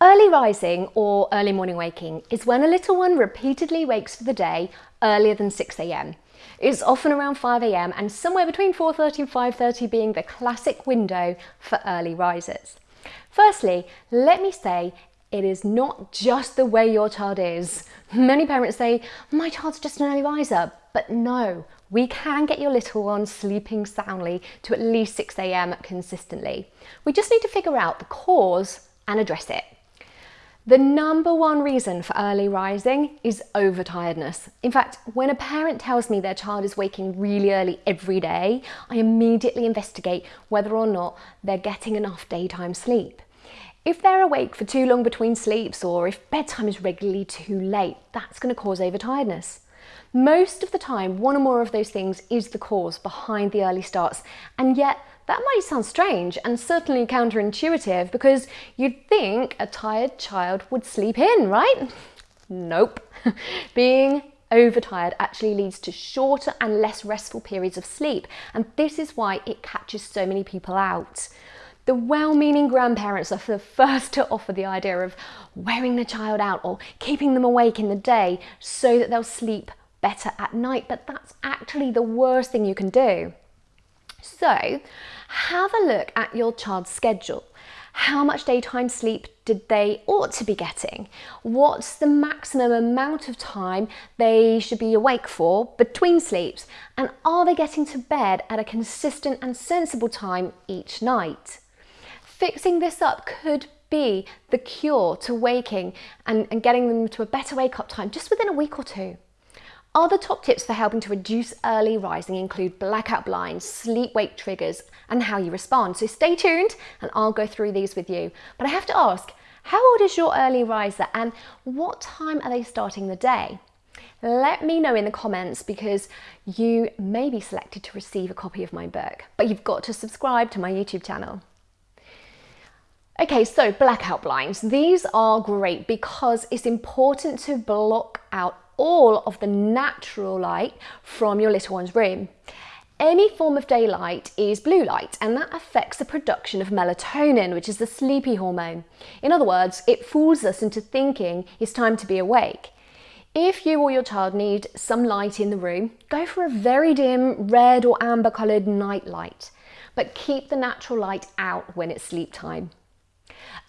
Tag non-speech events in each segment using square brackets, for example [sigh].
Early rising or early morning waking is when a little one repeatedly wakes for the day earlier than 6am. It's often around 5am and somewhere between 4.30 and 5.30 being the classic window for early risers. Firstly, let me say it is not just the way your child is. Many parents say, my child's just an early riser, but no, we can get your little one sleeping soundly to at least 6am consistently. We just need to figure out the cause and address it. The number one reason for early rising is overtiredness. In fact, when a parent tells me their child is waking really early every day, I immediately investigate whether or not they're getting enough daytime sleep. If they're awake for too long between sleeps or if bedtime is regularly too late, that's going to cause overtiredness. Most of the time, one or more of those things is the cause behind the early starts, and yet that might sound strange and certainly counterintuitive because you'd think a tired child would sleep in, right? Nope. [laughs] Being overtired actually leads to shorter and less restful periods of sleep, and this is why it catches so many people out. The well-meaning grandparents are the [laughs] first to offer the idea of wearing the child out or keeping them awake in the day so that they'll sleep better at night, but that's actually the worst thing you can do. So have a look at your child's schedule. How much daytime sleep did they ought to be getting? What's the maximum amount of time they should be awake for between sleeps? And are they getting to bed at a consistent and sensible time each night? Fixing this up could be the cure to waking and, and getting them to a better wake up time just within a week or two. Other top tips for helping to reduce early rising include blackout blinds, sleep-wake triggers, and how you respond. So stay tuned and I'll go through these with you. But I have to ask, how old is your early riser and what time are they starting the day? Let me know in the comments because you may be selected to receive a copy of my book, but you've got to subscribe to my YouTube channel. Okay, so blackout blinds. These are great because it's important to block out all of the natural light from your little one's room. Any form of daylight is blue light and that affects the production of melatonin, which is the sleepy hormone. In other words, it fools us into thinking it's time to be awake. If you or your child need some light in the room, go for a very dim red or amber coloured night light, but keep the natural light out when it's sleep time.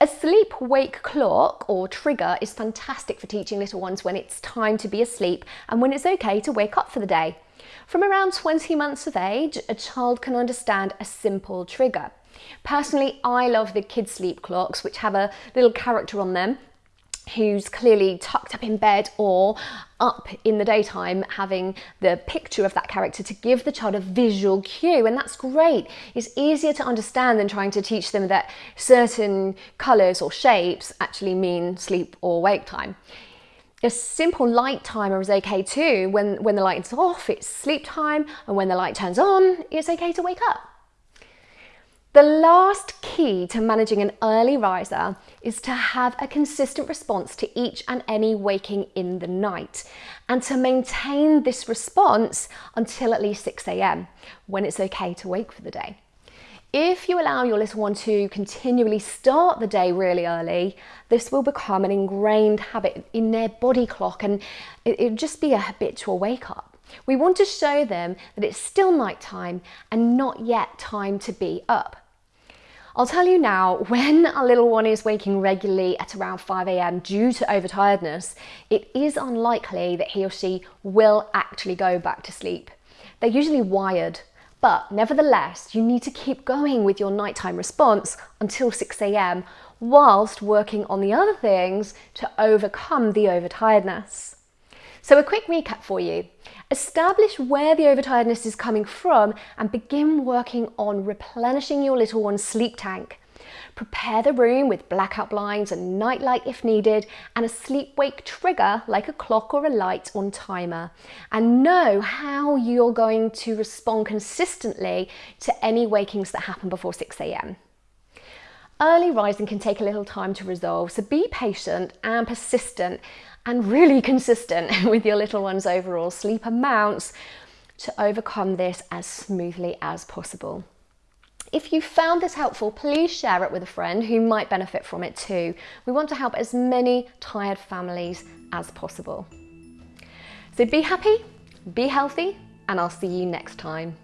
A sleep-wake clock or trigger is fantastic for teaching little ones when it's time to be asleep and when it's okay to wake up for the day. From around 20 months of age, a child can understand a simple trigger. Personally, I love the kid sleep clocks, which have a little character on them who's clearly tucked up in bed or up in the daytime having the picture of that character to give the child a visual cue and that's great. It's easier to understand than trying to teach them that certain colours or shapes actually mean sleep or wake time. A simple light timer is okay too. When, when the light is off, it's sleep time and when the light turns on, it's okay to wake up. The last key to managing an early riser is to have a consistent response to each and any waking in the night and to maintain this response until at least 6am when it's okay to wake for the day. If you allow your little one to continually start the day really early, this will become an ingrained habit in their body clock and it'll just be a habitual wake up. We want to show them that it's still night time and not yet time to be up. I'll tell you now, when a little one is waking regularly at around 5am due to overtiredness, it is unlikely that he or she will actually go back to sleep. They're usually wired, but nevertheless, you need to keep going with your nighttime response until 6am whilst working on the other things to overcome the overtiredness. So a quick recap for you. Establish where the overtiredness is coming from and begin working on replenishing your little one's sleep tank. Prepare the room with blackout blinds and nightlight if needed and a sleep-wake trigger like a clock or a light on timer. And know how you're going to respond consistently to any wakings that happen before 6am. Early rising can take a little time to resolve, so be patient and persistent and really [laughs] consistent [laughs] with your little one's overall sleep amounts to overcome this as smoothly as possible. If you found this helpful, please share it with a friend who might benefit from it too. We want to help as many tired families as possible. So be happy, be healthy, and I'll see you next time.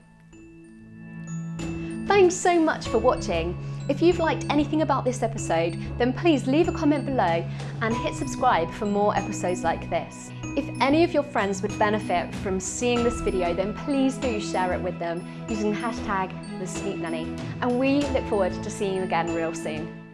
Thanks so much for watching. If you've liked anything about this episode, then please leave a comment below and hit subscribe for more episodes like this. If any of your friends would benefit from seeing this video, then please do share it with them using the hashtag TheSleepNanny. And we look forward to seeing you again real soon.